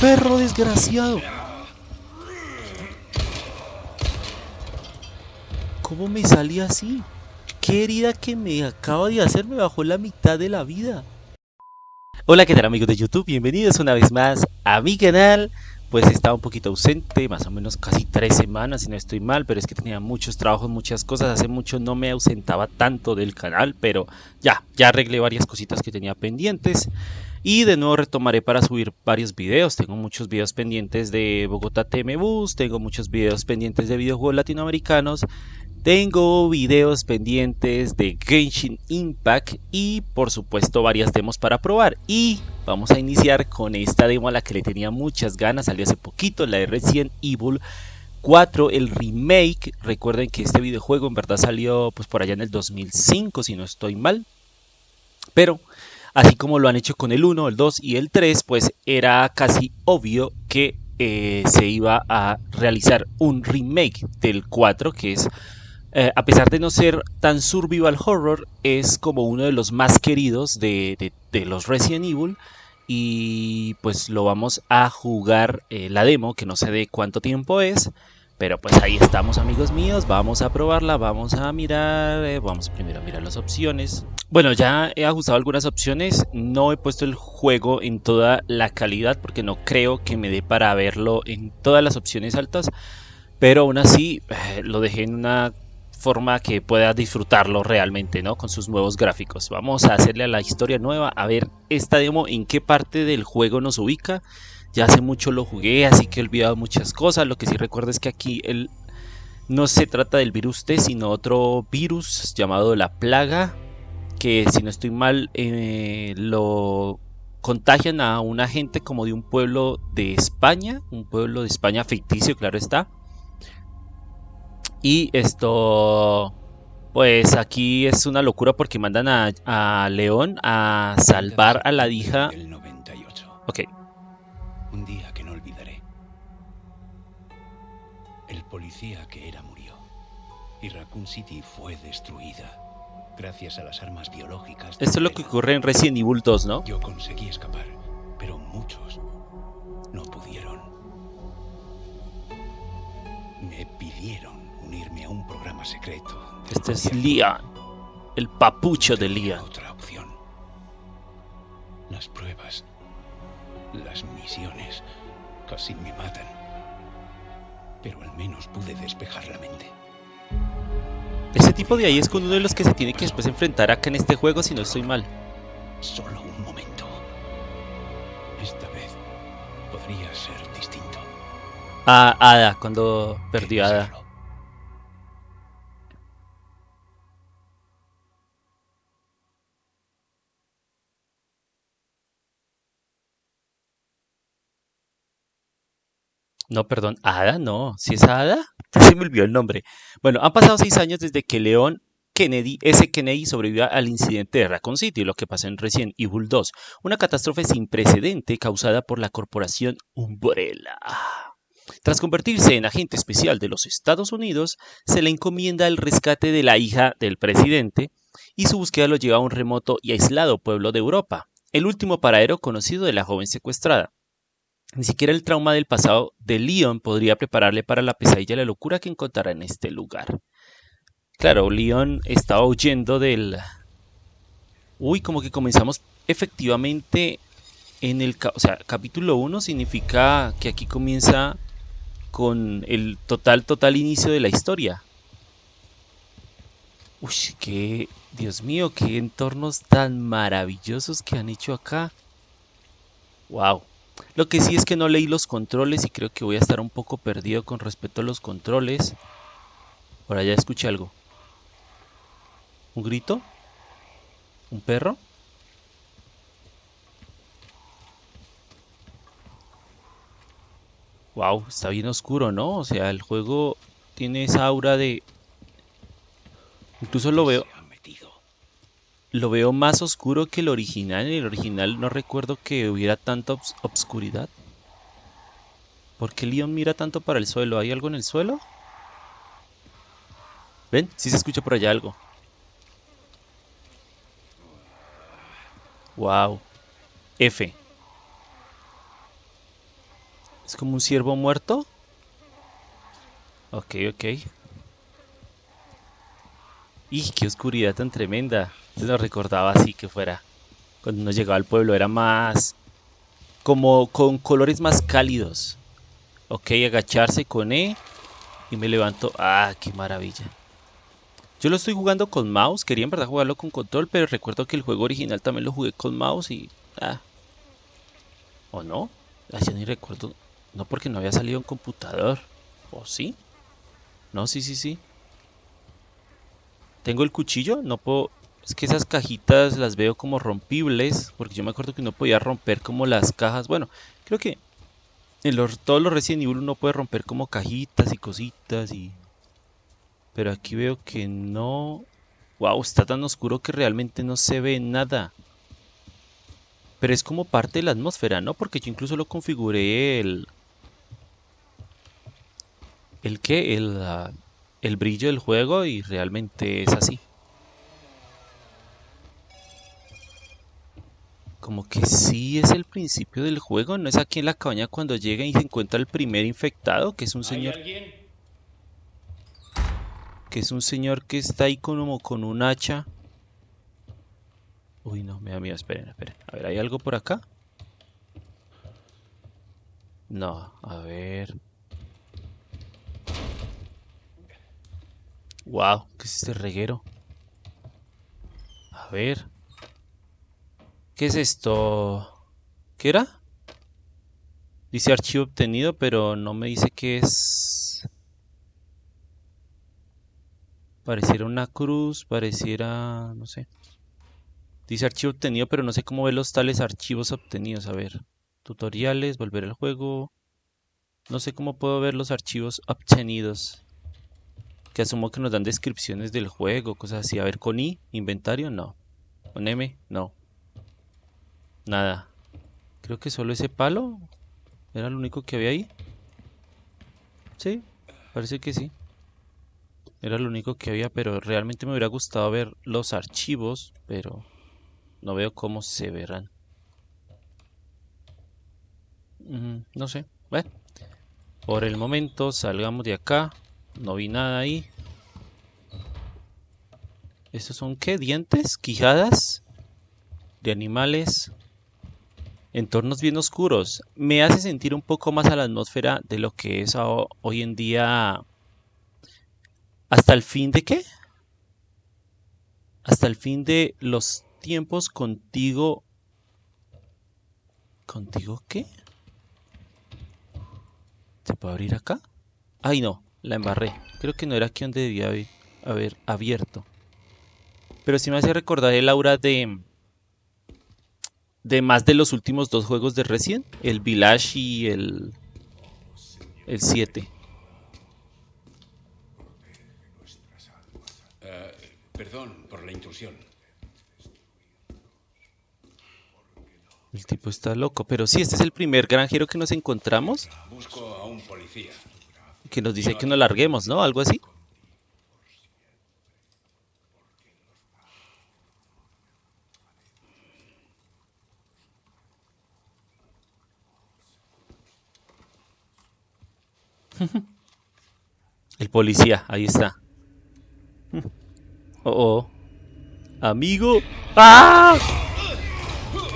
¡Perro desgraciado! ¿Cómo me salí así? ¿Qué herida que me acaba de hacer me bajó la mitad de la vida? Hola, ¿qué tal amigos de YouTube? Bienvenidos una vez más a mi canal. Pues estaba un poquito ausente, más o menos casi tres semanas, si no estoy mal, pero es que tenía muchos trabajos, muchas cosas. Hace mucho no me ausentaba tanto del canal, pero ya, ya arreglé varias cositas que tenía pendientes. Y de nuevo retomaré para subir varios videos. Tengo muchos videos pendientes de Bogotá TM Bus, tengo muchos videos pendientes de videojuegos latinoamericanos, tengo videos pendientes de Genshin Impact y por supuesto varias demos para probar. Y vamos a iniciar con esta demo a la que le tenía muchas ganas, salió hace poquito, la de Resident Evil 4, el remake. Recuerden que este videojuego en verdad salió pues por allá en el 2005 si no estoy mal. Pero así como lo han hecho con el 1, el 2 y el 3, pues era casi obvio que eh, se iba a realizar un remake del 4 que es eh, a pesar de no ser tan survival horror, es como uno de los más queridos de, los Resident Evil. Y pues lo vamos a jugar eh, la demo, que no sé de cuánto tiempo es. Pero pues ahí estamos amigos míos, vamos a probarla, vamos a mirar, eh, vamos primero a mirar las opciones. Bueno, ya he ajustado algunas opciones, no he puesto el juego en toda la calidad porque no creo que me dé para verlo en todas las opciones altas. Pero aún así lo dejé en una forma que pueda disfrutarlo realmente, ¿no? Con sus nuevos gráficos. Vamos a hacerle a la historia nueva, a ver esta demo en qué parte del juego nos ubica. Ya hace mucho lo jugué, así que he olvidado muchas cosas. Lo que sí recuerdo es que aquí el, no se trata del virus T, sino otro virus llamado la plaga, que si no estoy mal, eh, lo contagian a una gente como de un pueblo de España, un pueblo de España ficticio, claro está y esto, pues aquí es una locura porque mandan a, León a salvar a la hija. Ok. Policía que era murió. Y Raccoon City fue destruida. Gracias a las armas biológicas. Esto es lo que ocurre en Resident Evil 2, ¿no? Yo conseguí escapar, pero muchos no pudieron. Me pidieron unirme a un programa secreto. Este es Lian, el papucho de Lian. Otra opción. Las pruebas, las misiones, casi me matan. Pero al menos pude despejar la mente. Ese tipo de ahí es con uno de los que se tiene que después enfrentar acá en este juego si no estoy mal. Solo un momento. Esta vez podría ser distinto. Ah, Ada, cuando perdió a Ada. No, perdón, Ada, no. ¿Si es Ada? Se me olvidó el nombre. Bueno, han pasado seis años desde que León Kennedy, ese Kennedy sobrevivió al incidente de Raccoon City, lo que pasó en Resident Evil 2, una catástrofe sin precedente causada por la corporación Umbrella. Tras convertirse en agente especial de los Estados Unidos, se le encomienda el rescate de la hija del presidente y su búsqueda lo lleva a un remoto y aislado pueblo de Europa, el último paradero conocido de la joven secuestrada. Ni siquiera el trauma del pasado de Leon podría prepararle para la pesadilla y la locura que encontrará en este lugar. Claro, Leon estaba huyendo del... Uy, como que comenzamos efectivamente en el... O sea, capítulo 1 significa que aquí comienza con el total, total inicio de la historia. Uy, qué... Dios mío, qué entornos tan maravillosos que han hecho acá. Wow. Lo que sí es que no leí los controles y creo que voy a estar un poco perdido con respecto a los controles. Por allá escuché algo. ¿Un grito? ¿Un perro? Wow, está bien oscuro, ¿no? O sea, el juego tiene esa aura de... Incluso lo veo lo veo más oscuro que el original. En el original no recuerdo que hubiera tanta obscuridad. ¿Por qué Leon mira tanto para el suelo? ¿Hay algo en el suelo? ¿Ven? Sí se escucha por allá algo. Wow. F. Es como un ciervo muerto. Ok, ok. ¡Y qué oscuridad tan tremenda! Lo recordaba así que fuera. Cuando uno llegaba al pueblo era más... Como con colores más cálidos. Ok, agacharse con E. Y me levanto. ¡Ah, qué maravilla! Yo lo estoy jugando con mouse. Quería en verdad jugarlo con control, pero recuerdo que el juego original también lo jugué con mouse y... Ah. ¿O no? Ah, ya ni recuerdo. No porque no había salido en computador. ¿O sí? No, sí, sí, sí. Tengo el cuchillo, no puedo... Es que esas cajitas las veo como rompibles, porque yo me acuerdo que no podía romper como las cajas. Bueno, creo que en todos los Resident Evil uno puede romper como cajitas y cositas y... Pero aquí veo que no... Wow, está tan oscuro que realmente no se ve nada. Pero es como parte de la atmósfera, ¿no? Porque yo incluso lo configuré el... ¿El qué? El, uh, el brillo del juego y realmente es así. Como que sí es el principio del juego, no es aquí en la cabaña cuando llega y se encuentra el primer infectado, que es un señor... Que es un señor que está ahí como con un hacha. Uy, no, me da miedo, esperen, esperen. A ver, ¿hay algo por acá? No, a ver... Wow, ¿qué es este reguero? A ver. ¿Qué es esto? ¿Qué era? Dice archivo obtenido, pero no me dice qué es. Pareciera una cruz, pareciera... no sé. Dice archivo obtenido, pero no sé cómo ver los tales archivos obtenidos. A ver. Tutoriales, volver al juego. No sé cómo puedo ver los archivos obtenidos. Que asumo que nos dan descripciones del juego, cosas así. A ver, con I, inventario, no. Con M, no. Nada. Creo que solo ese palo era lo único que había ahí. Sí, parece que sí. Era lo único que había, pero realmente me hubiera gustado ver los archivos, pero no veo cómo se verán. no sé. Bueno, por el momento salgamos de acá. No vi nada ahí. ¿Estos son qué? ¿Dientes? ¿Quijadas? De animales. Entornos bien oscuros. Me hace sentir un poco más a la atmósfera de lo que es hoy en día. ¿Hasta el fin de qué? Hasta el fin de los tiempos contigo. ¿Contigo qué? ¿Se puede abrir acá? Ay, no. La embarré. Creo que no era aquí donde debía haber abierto. Pero sí me hace recordar el aura de... De más de los últimos dos juegos de Resident. El Village y el... El 7. Eh, perdón por la intrusión. El tipo está loco. Pero sí, este es el primer granjero que nos encontramos. Busco a un policía que nos dice que nos larguemos, ¿no? Algo así. El policía, ahí está. Oh, oh. Amigo. ¡Ah!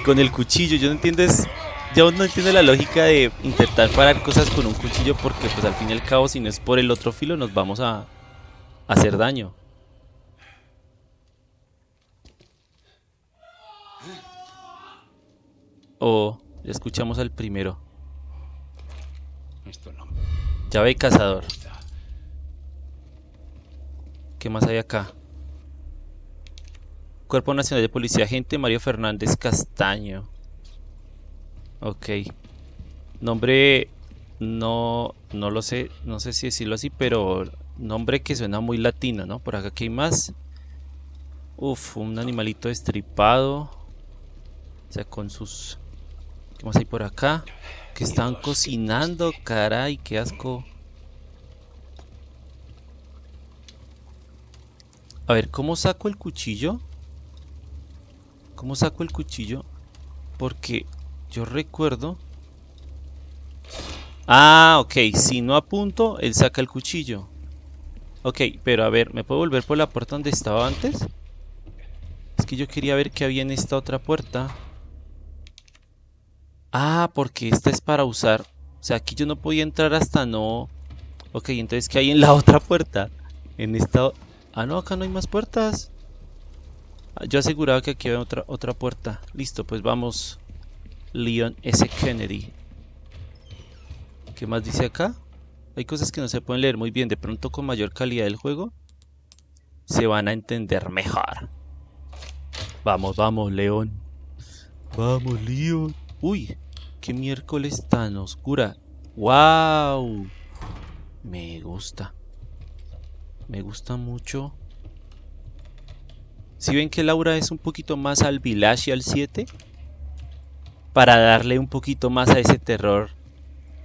Con el cuchillo, yo no entiendes yo no entiendo la lógica de intentar parar cosas con un cuchillo porque pues al fin y al cabo si no es por el otro filo nos vamos a, hacer daño. Oh, ya escuchamos al primero. Llave cazador. ¿Qué más hay acá? Cuerpo Nacional de Policía, agente Mario Fernández Castaño. Ok. Nombre no, no lo sé, no sé si decirlo así, pero nombre que suena muy latino, ¿no? Por acá que hay más. Uf, un animalito estripado. O sea, con sus... ¿Qué más hay por acá? Que están cocinando, caray, qué asco. A ver, ¿cómo saco el cuchillo? ¿Cómo saco el cuchillo? Porque yo recuerdo Ah, ok. Si no apunto, él saca el cuchillo. Ok, pero a ver, ¿me puedo volver por la puerta donde estaba antes? Es que yo quería ver qué había en esta otra puerta. Ah, porque esta es para usar. O sea, aquí yo no podía entrar hasta no... Ok, entonces ¿qué hay en la otra puerta? En esta... Ah, no, acá no hay más puertas. Ah, yo aseguraba que aquí había otra, otra puerta. Listo, pues vamos. Leon S. Kennedy. ¿Qué más dice acá? Hay cosas que no se pueden leer muy bien. De pronto con mayor calidad del juego se van a entender mejor. Vamos, vamos, León. Vamos, León. Uy, qué miércoles tan oscura. ¡Wow! Me gusta. Me gusta mucho. Si ven que Laura es un poquito más al Village y al 7, para darle un poquito más a ese terror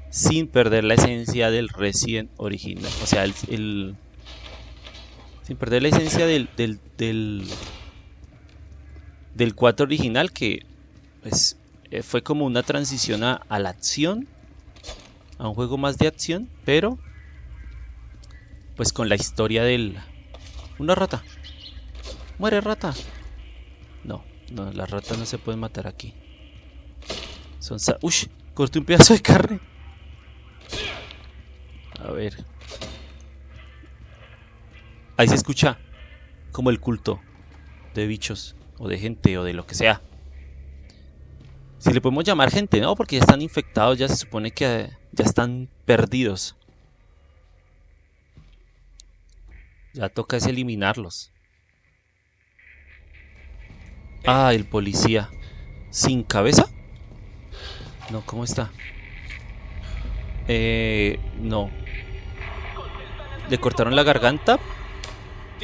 sin perder la esencia del Resident original. O sea, el, sin perder la esencia del, del, del, del 4 original que pues, eh, fue como una transición a, a la acción, a un juego más de acción, pero pues con la historia del... Una rata. Muere rata. No, no, las ratas no se pueden matar aquí. Son... Uy, corté un pedazo de carne. A ver. Ahí se escucha como el culto de bichos o de gente o de lo que sea. Si le podemos llamar gente, ¿no? Porque ya están infectados, ya se supone que ya están perdidos. Ya toca es eliminarlos. Ah, el policía. ¿Sin cabeza? No, ¿cómo está? Eh, no. Le cortaron la garganta,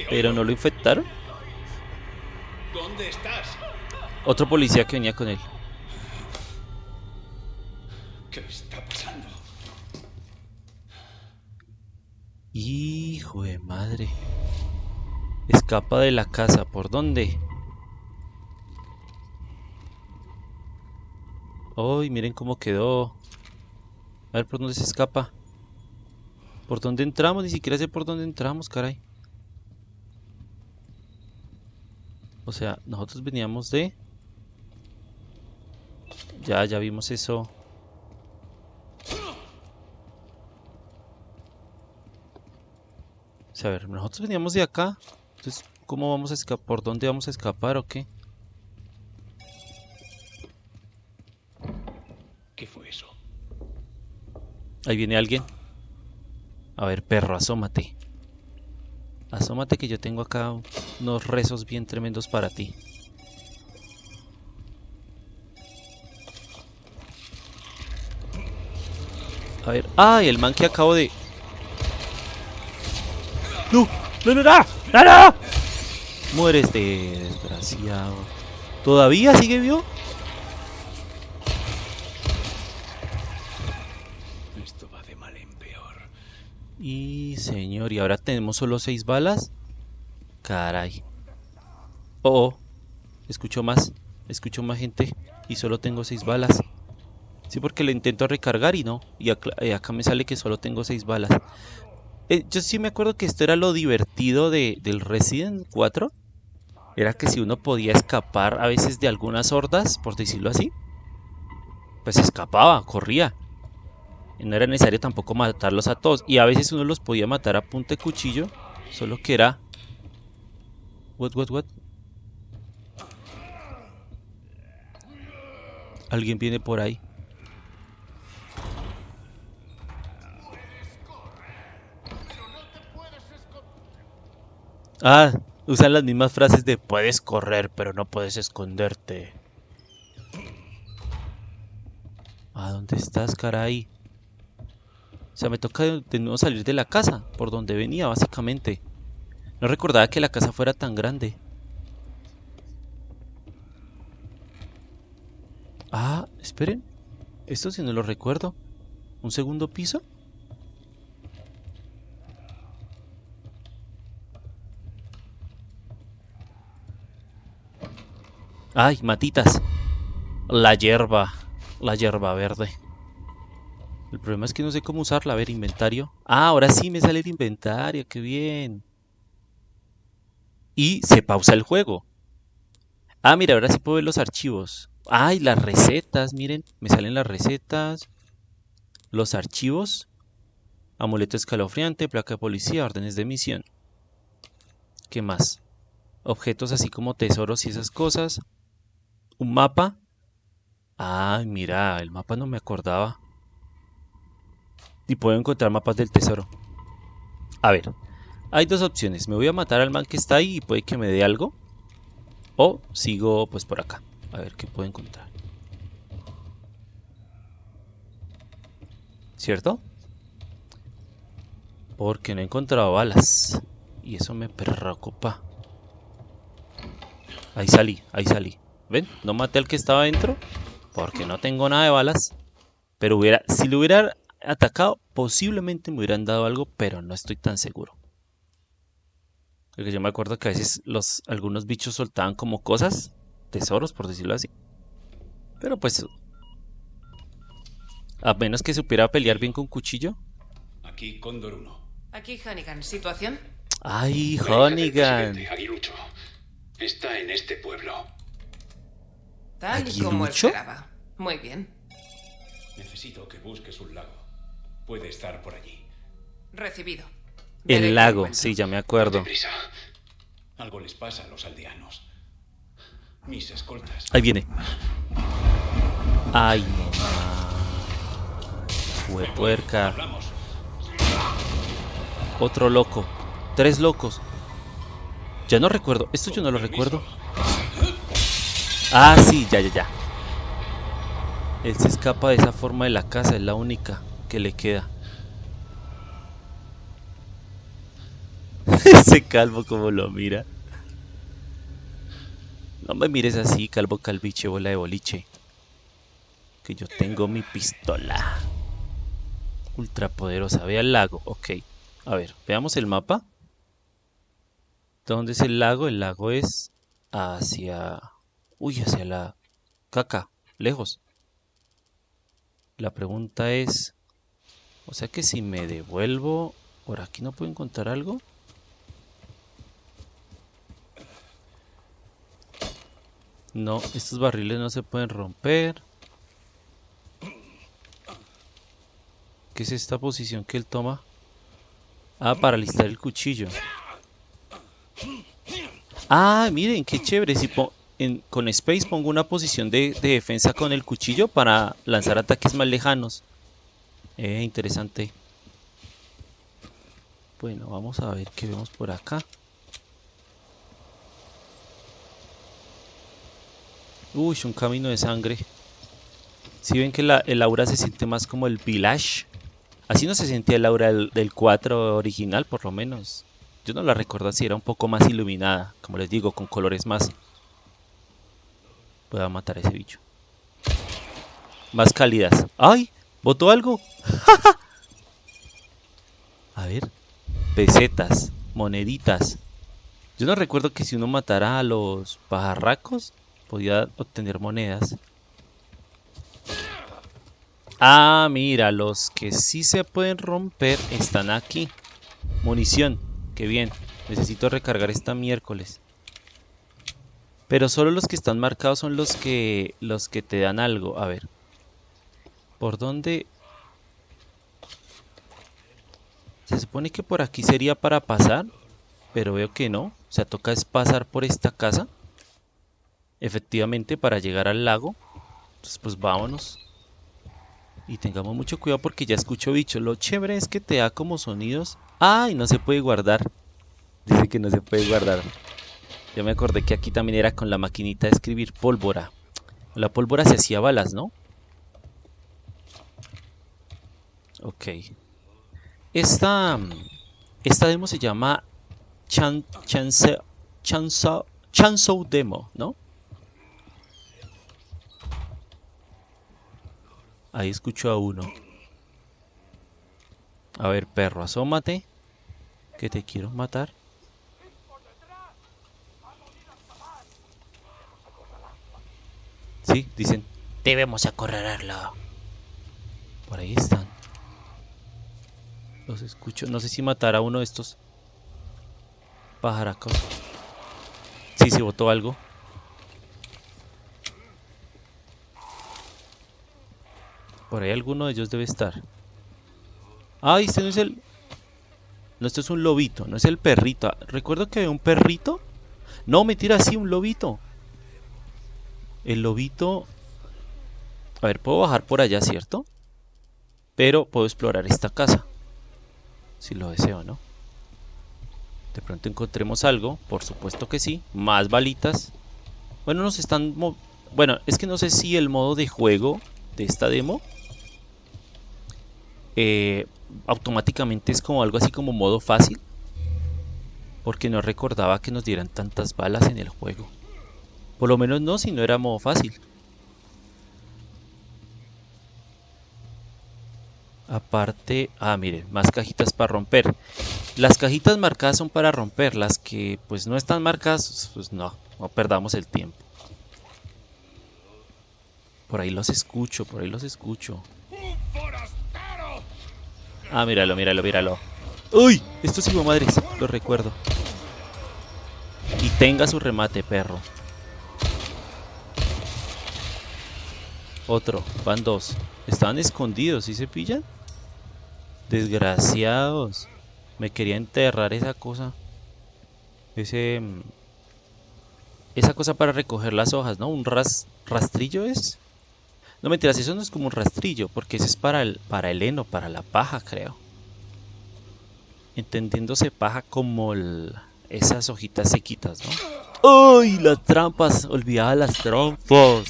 pero no lo infectaron. ¿Dónde estás? Otro policía que venía con él. ¿Qué está pasando? Hijo de madre. Escapa de la casa. ¿Por dónde? Uy, miren cómo quedó. A ver por dónde se escapa. ¿Por dónde entramos? Ni siquiera sé por dónde entramos, caray. O sea, nosotros veníamos de... Ya, ya vimos eso. O sea, a ver, nosotros veníamos de acá. Entonces, ¿cómo vamos a escapar? ¿Por dónde vamos a escapar o qué? ¿Qué fue eso? Ahí viene alguien. A ver, perro, asómate. Asómate que yo tengo acá unos rezos bien tremendos para ti. A ver. ¡Ay! el man que acabo de... ¡No! ¡No, no, no! ¡No, no! Mueres de desgraciado. ¿Todavía sigue vivo? Esto va de mal en peor. Y señor, ¿y ahora tenemos solo seis balas? Caray. Oh, oh. Escucho más. Escucho más gente. Y solo tengo seis balas. Sí, porque le intento recargar y no. Y acá, acá me sale que solo tengo seis balas. Eh, yo sí me acuerdo que esto era lo divertido de, del Resident 4. Era que si uno podía escapar a veces de algunas hordas, por decirlo así, pues escapaba, corría. Y no era necesario tampoco matarlos a todos. Y a veces uno los podía matar a punta cuchillo, solo que era... What, what, what? Alguien viene por ahí. Ah, usan las mismas frases de puedes correr, pero no puedes esconderte. ¿A dónde estás, caray? O sea, me toca de nuevo salir de la casa, por donde venía, básicamente. No recordaba que la casa fuera tan grande. Ah, esperen. Esto sí no lo recuerdo. ¿Un segundo piso? Ay, matitas. La hierba. La hierba verde. El problema es que no sé cómo usarla. A ver, inventario. Ah, ahora sí me sale el inventario. Qué bien. Y se pausa el juego. Ah, mira, ahora sí puedo ver los archivos. Ay, las recetas, miren. Me salen las recetas. Los archivos. Amuleto escalofriante, placa de policía, órdenes de misión. ¿Qué más? Objetos así como tesoros y esas cosas. Un mapa. Ay, mira, el mapa no me acordaba. Y puedo encontrar mapas del tesoro. A ver, hay dos opciones. Me voy a matar al man que está ahí y puede que me dé algo. O sigo pues por acá. A ver qué puedo encontrar. ¿Cierto? Porque no he encontrado balas. Y eso me preocupa. Ahí salí, ahí salí. ¿Ven? No maté al que estaba adentro. Porque no tengo nada de balas. Pero hubiera, si lo hubiera atacado, posiblemente me hubieran dado algo, pero no estoy tan seguro. Porque yo me acuerdo que a veces los, algunos bichos soltaban como cosas, tesoros, por decirlo así. Pero pues, a menos que supiera pelear bien con cuchillo. Aquí Cóndor 1. Aquí Hannigan, ¿situación? Ay, La hija del Honeygan. presidente, Aguilucho. Está en este pueblo. Tal y como ¿Aguilucho? esperaba. Muy bien. Necesito que busques un lago. Puede estar por allí. Recibido. Veré El lago, sí, ya me acuerdo. Deprisa. Algo les pasa a los aldeanos. Mis escoltas. Ahí viene. Ay, mamá. Fue puerca. Hablamos. Otro loco. Tres locos. Ya no recuerdo. Esto yo no lo recuerdo. Ah, sí, ya, ya, ya. Él se escapa de esa forma de la casa. Es la única que le queda. Ese calvo como lo mira. No me mires así, calvo calviche, bola de boliche. Que yo tengo mi pistola. Ultra poderosa. Ve al lago. Ok. A ver, veamos el mapa. ¿Dónde es el lago? El lago es hacia... Uy, hacia la caca. Lejos. La pregunta es... O sea que si me devuelvo... ¿Por aquí no puedo encontrar algo? No, estos barriles no se pueden romper. ¿Qué es esta posición que él toma? Ah, para alistar el cuchillo. Ah, miren, qué chévere. Si con Space pongo una posición de, de defensa con el cuchillo para lanzar ataques más lejanos. Eh, interesante. Bueno, vamos a ver qué vemos por acá. Uy, un camino de sangre. Si ven que la, el aura se siente más como el village. Así no se sentía el aura del, del 4 original, por lo menos. Yo no la recuerdo así, era un poco más iluminada. Como les digo, con colores más. Voy a matar a ese bicho. Más cálidas. ¡Ay! ¿Botó algo? a ver. Pesetas. Moneditas. Yo no recuerdo que si uno matara a los pajarracos, podía obtener monedas. Ah, mira, los que sí se pueden romper están aquí. Munición, qué bien. Necesito recargar esta miércoles. Pero solo los que están marcados son los que los que te dan algo. A ver. ¿Por dónde? Se supone que por aquí sería para pasar, pero veo que no. O sea, toca es pasar por esta casa. Efectivamente, para llegar al lago. Entonces, pues vámonos. Y tengamos mucho cuidado porque ya escucho bichos. Lo chévere es que te da como sonidos. ¡Ay! No se puede guardar. Dice que no se puede guardar. Yo me acordé que aquí también era con la maquinita de escribir pólvora. La pólvora se hacía balas, ¿no? Ok. Esta, esta demo se llama Chan, Chance, Chainsaw- Chainsaw Demo, ¿no? Ahí escucho a uno. A ver, perro, asómate. Que te quiero matar. Dicen. Debemos acorralarlo. Por ahí están. Los escucho. No sé si matar a uno de estos pajaracos. Sí, se botó algo. Por ahí alguno de ellos debe estar. Ay, este no es el... No, este es un lobito, no es el perrito. Recuerdo que había un perrito. No, me tira así un lobito. El lobito... A ver, puedo bajar por allá, ¿cierto? Pero puedo explorar esta casa. Si lo deseo, ¿no? De pronto encontremos algo. Por supuesto que sí. Más balitas. Bueno, nos están... Bueno, es que no sé si el modo de juego de esta demo eh, automáticamente es como algo así como modo fácil. Porque no recordaba que nos dieran tantas balas en el juego. Por lo menos no si no era modo fácil. Aparte, ah miren, más cajitas para romper. Las cajitas marcadas son para romper, las que pues no están marcadas, pues no, no perdamos el tiempo. Por ahí los escucho, por ahí los escucho. Ah, míralo, míralo, míralo. ¡Uy! Esto sí, madres, lo recuerdo. Y tenga su remate, perro. Otro, van dos. Estaban escondidos, ¿sí se pillan? Desgraciados. Me quería enterrar esa cosa. Ese... Mm, esa cosa para recoger las hojas, ¿no? ¿Un rastrillo es? No mentiras, eso no es como un rastrillo, porque ese es para el, para el heno, para la paja, creo. Entendiéndose paja como esas hojitas sequitas, ¿no? ¡Uy! Las trampas, olvidaba las trampas.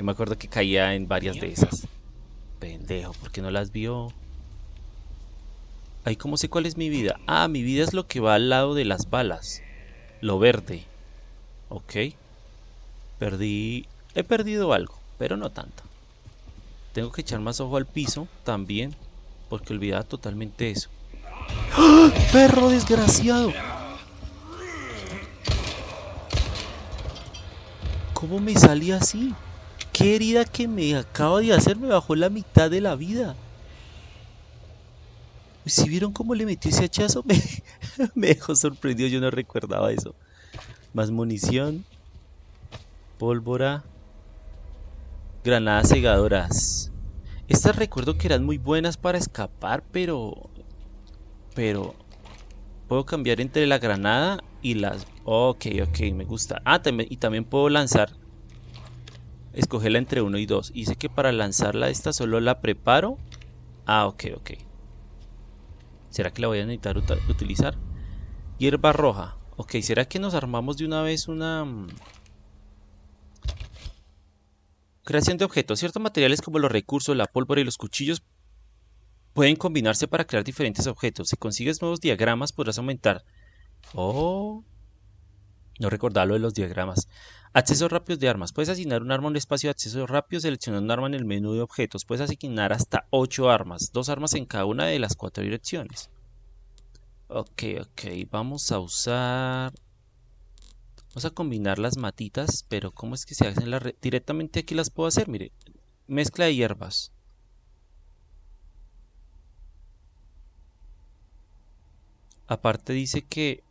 Yo me acuerdo que caía en varias de esas. Pendejo, ¿por qué no las vio? Ahí cómo sé cuál es mi vida. Ah, mi vida es lo que va al lado de las balas. Lo verde. Ok. Perdí... He perdido algo, pero no tanto. Tengo que echar más ojo al piso también, porque olvidaba totalmente eso. ¡Ah! ¡Perro desgraciado! ¿Cómo me salí así? ¿Qué herida que me acaba de hacer me bajó la mitad de la vida? Si vieron cómo le metió ese hachazo, me, dejó sorprendido, yo no recordaba eso. Más munición, pólvora, granadas cegadoras. Estas recuerdo que eran muy buenas para escapar, pero... Pero... Puedo cambiar entre la granada y las... Ok, ok, me gusta. Ah, también, y también puedo lanzar... Escogerla entre uno y dos. Y sé que para lanzarla esta solo la preparo. Ah, ok, ok. ¿Será que la voy a necesitar utilizar? Hierba roja. Ok, ¿será que nos armamos de una vez una... Mm, Creación de objetos. Ciertos materiales como los recursos, la pólvora y los cuchillos pueden combinarse para crear diferentes objetos. Si consigues nuevos diagramas podrás aumentar... Oh... No recordaba lo de los diagramas. Accesos rápidos de armas. Puedes asignar un arma a un espacio de acceso rápido seleccionando un arma en el menú de objetos. Puedes asignar hasta 8 armas. Dos armas en cada una de las cuatro direcciones. Ok, ok. Vamos a usar... Vamos a combinar las matitas, pero ¿cómo es que se hacen las... Directamente aquí las puedo hacer, mire. Mezcla de hierbas. Aparte dice que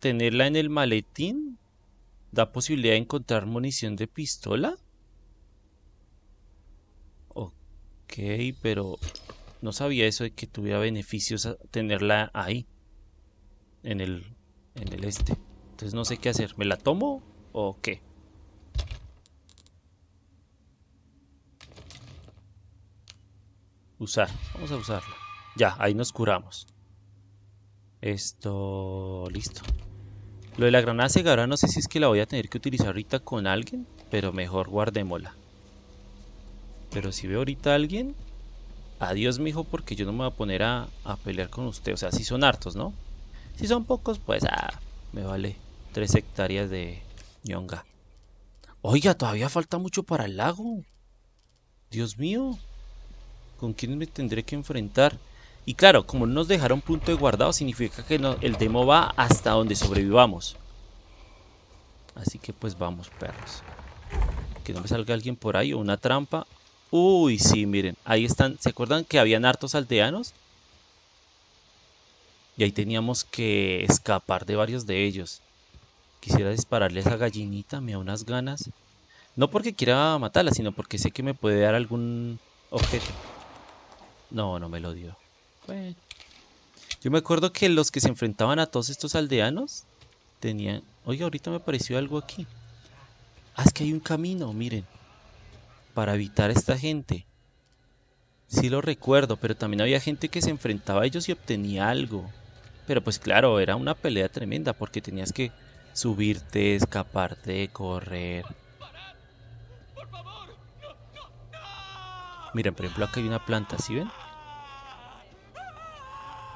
tenerla en el maletín da posibilidad de encontrar munición de pistola. Ok, pero no sabía eso de que tuviera beneficios tenerla ahí. En el, en el este. Entonces no sé qué hacer. ¿Me la tomo o qué? Usar. Vamos a usarla. Ya, ahí nos curamos. Esto... Listo. Lo de la granada cegadora no sé si es que la voy a tener que utilizar ahorita con alguien. Pero mejor guardémosla. Pero si veo ahorita a alguien... Adiós, mijo, porque yo no me voy a poner a, a pelear con usted. O sea, si son hartos, ¿no? Si son pocos, pues... Ah, me vale. 3 hectáreas de ñonga. Oiga, todavía falta mucho para el lago. Dios mío. ¿Con quién me tendré que enfrentar? Y claro, como no nos dejaron punto de guardado, significa que el demo va hasta donde sobrevivamos. Así que pues vamos, perros. Que no me salga alguien por ahí o una trampa. Uy, sí, miren. Ahí están. ¿Se acuerdan que habían hartos aldeanos? Y ahí teníamos que escapar de varios de ellos. Quisiera dispararle a esa gallinita, me da unas ganas. No porque quiera matarla, sino porque sé que me puede dar algún objeto. No, no me lo dio. Bueno. Yo me acuerdo que los que se enfrentaban a todos estos aldeanos tenían... Oye, ahorita me apareció algo aquí. Ah, es que hay un camino, miren. Para evitar a esta gente. Sí lo recuerdo, pero también había gente que se enfrentaba a ellos y obtenía algo. Pero pues claro, era una pelea tremenda porque tenías que subirte, escaparte, correr. Miren, por ejemplo, acá hay una planta, ¿sí ven?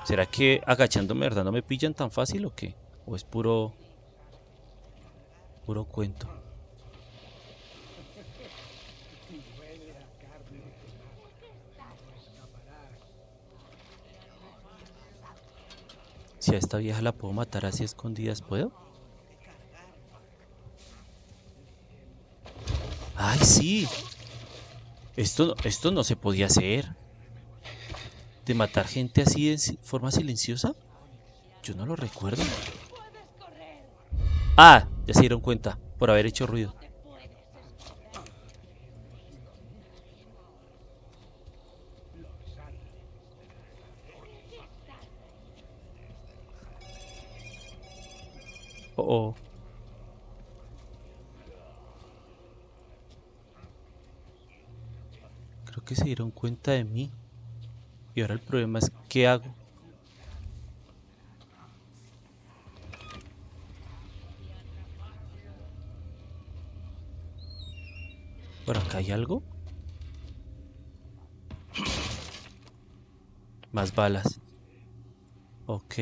¿Será que agachándome, verdad, no me pillan tan fácil o qué? ¿O es puro... puro cuento? Si a esta vieja la puedo matar así escondidas, ¿puedo? ¡Ay, sí! Esto, esto no se podía hacer. ¿De matar gente así de forma silenciosa? Yo no lo recuerdo. Ah, ya se dieron cuenta, por haber hecho ruido. Oh, oh. Creo que se dieron cuenta de mí. Y ahora el problema es ¿qué hago? ¿Por acá hay algo? Más balas. Ok.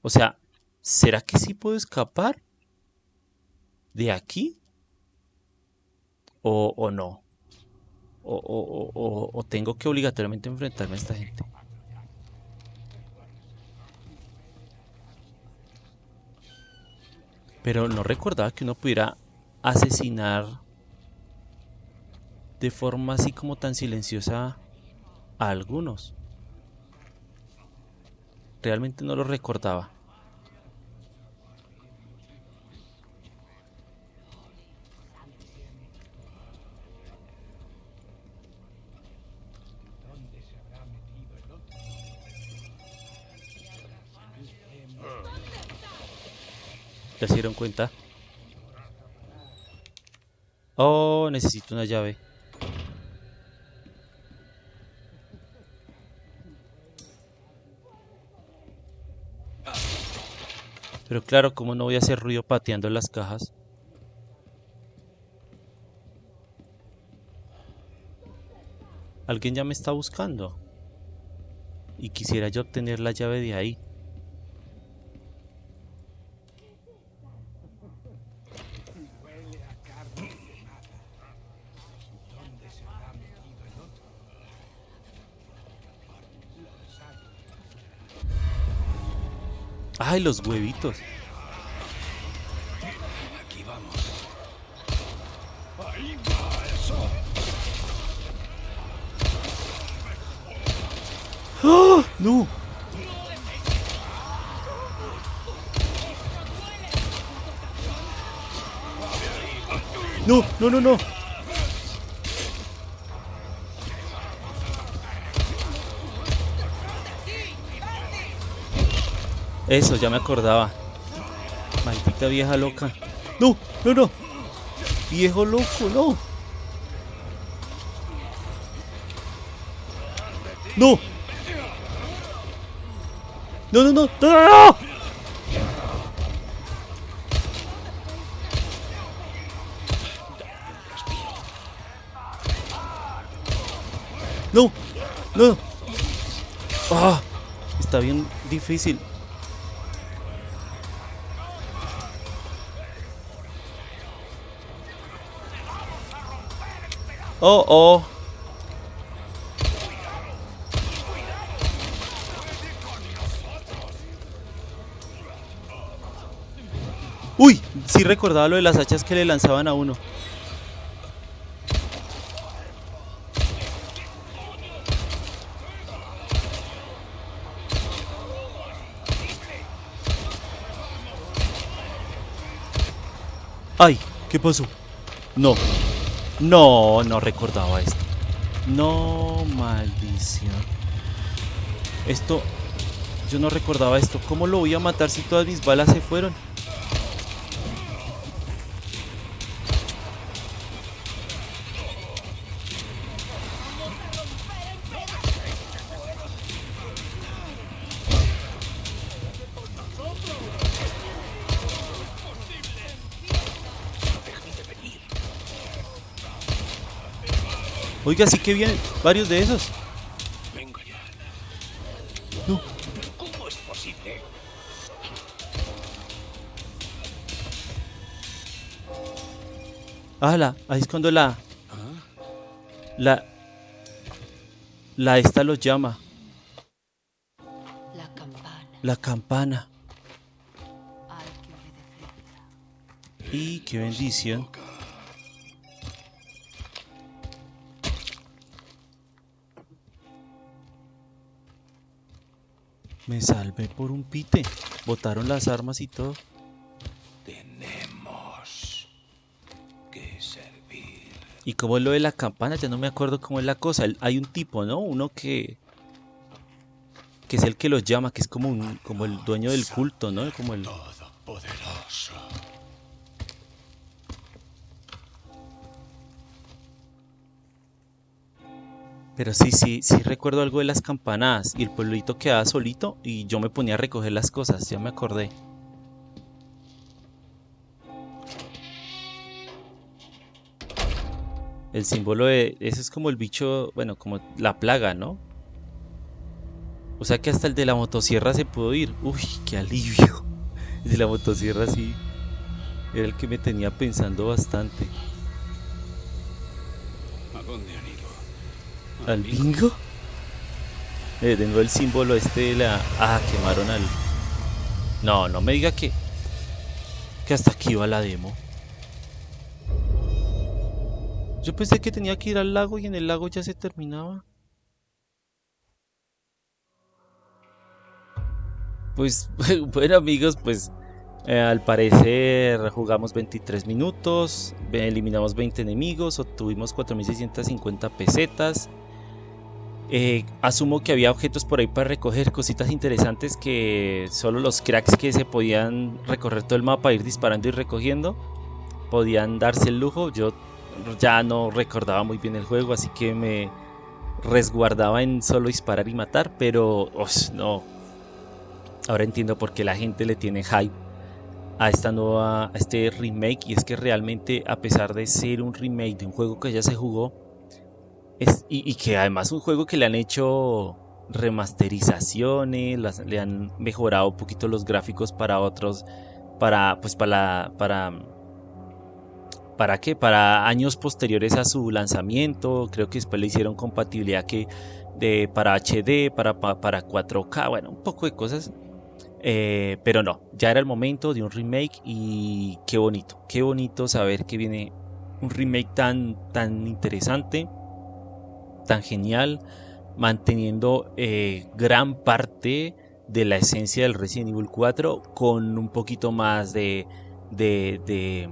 O sea, ¿será que sí puedo escapar? ¿De aquí? ¿O, o no? ¿O, o, o, tengo que obligatoriamente enfrentarme a esta gente? Pero no recordaba que uno pudiera asesinar de forma así como tan silenciosa a algunos. Realmente no lo recordaba. ¿Ya se dieron cuenta? Oh, necesito una llave. Pero claro, como no voy a hacer ruido pateando las cajas? Alguien ya me está buscando. Y quisiera yo obtener la llave de ahí. Ay, los huevitos. Aquí vamos. Ahí va eso. ¡Ah! ¡No! No, no, no, no. Eso, ya me acordaba. Maldita vieja loca. No, no, no. Viejo loco, no. No. No, no, no. No, no, no. No, no. Ah, está bien difícil. Oh, oh. Uy, sí recordaba lo de las hachas que le lanzaban a uno. Ay, ¿qué pasó? No, no, no recordaba esto. No, maldición. Esto... Yo no recordaba esto. ¿Cómo lo voy a matar si todas mis balas se fueron? Oiga, sí que vienen varios de esos. Venga ya. No. ¿Cómo es posible? ¡Hala! Ahí es cuando la... ¿Ah? La... La esta los llama. La campana. La campana. Y qué bendición. Me salvé por un pite. Botaron las armas y todo. Tenemos que servir. Y como es lo de la campana, ya no me acuerdo cómo es la cosa. Hay un tipo, ¿no? Uno que... Que es el que los llama, que es como un, como el dueño del culto, ¿no? Como el... Todopoderoso. Pero sí, sí, sí recuerdo algo de las campanadas y el pueblito quedaba solito y yo me ponía a recoger las cosas, ya me acordé. El símbolo de... Ese es como el bicho, bueno, como la plaga, ¿no? O sea que hasta el de la motosierra se pudo ir. Uy, qué alivio. El de la motosierra sí. Era el que me tenía pensando bastante. ¿Al bingo? Eh, nuevo el símbolo este de la... Ah, quemaron al... No, no me diga que... Que hasta aquí va la demo. Yo pensé que tenía que ir al lago y en el lago ya se terminaba. Pues bueno amigos, pues eh, al parecer jugamos 23 minutos, eliminamos 20 enemigos, obtuvimos 4650 pesetas. Eh, asumo que había objetos por ahí para recoger, cositas interesantes que solo los cracks que se podían recorrer todo el mapa, ir disparando y recogiendo, podían darse el lujo. Yo ya no recordaba muy bien el juego, así que me resguardaba en solo disparar y matar, pero os, no. Ahora entiendo por qué la gente le tiene hype a esta nueva, a este remake y es que realmente a pesar de ser un remake de un juego que ya se jugó es, y, que además un juego que le han hecho remasterizaciones, le han mejorado un poquito los gráficos para otros, para pues para para para qué, para años posteriores a su lanzamiento, creo que después le hicieron compatibilidad que de para HD, para pa- para 4K, bueno, un poco de cosas. Eh, pero no, ya era el momento de un remake y qué bonito, qué bonito saber que viene un remake tan, tan interesante, tan genial, manteniendo eh, gran parte de la esencia del Resident Evil 4 con un poquito más de, de,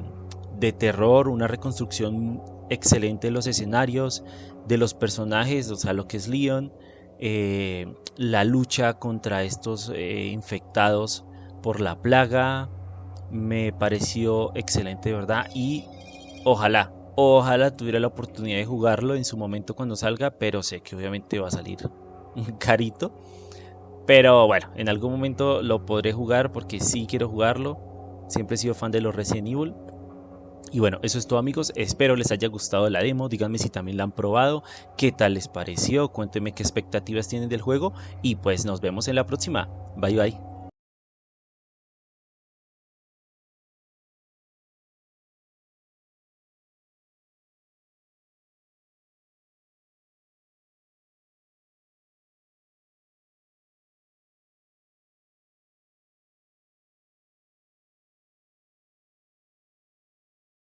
terror, una reconstrucción excelente de los escenarios, de los personajes, o sea, lo que es Leon, eh, la lucha contra estos eh, infectados por la plaga me pareció excelente verdad y ojalá ojalá tuviera la oportunidad de jugarlo en su momento cuando salga pero sé que obviamente va a salir carito. Pero bueno en algún momento lo podré jugar porque sí quiero jugarlo. Siempre he sido fan de los Resident Evil. Y bueno, eso es todo amigos, espero les haya gustado la demo, díganme si también la han probado, qué tal les pareció, cuéntenme qué expectativas tienen del juego. Y pues nos vemos en la próxima, bye bye.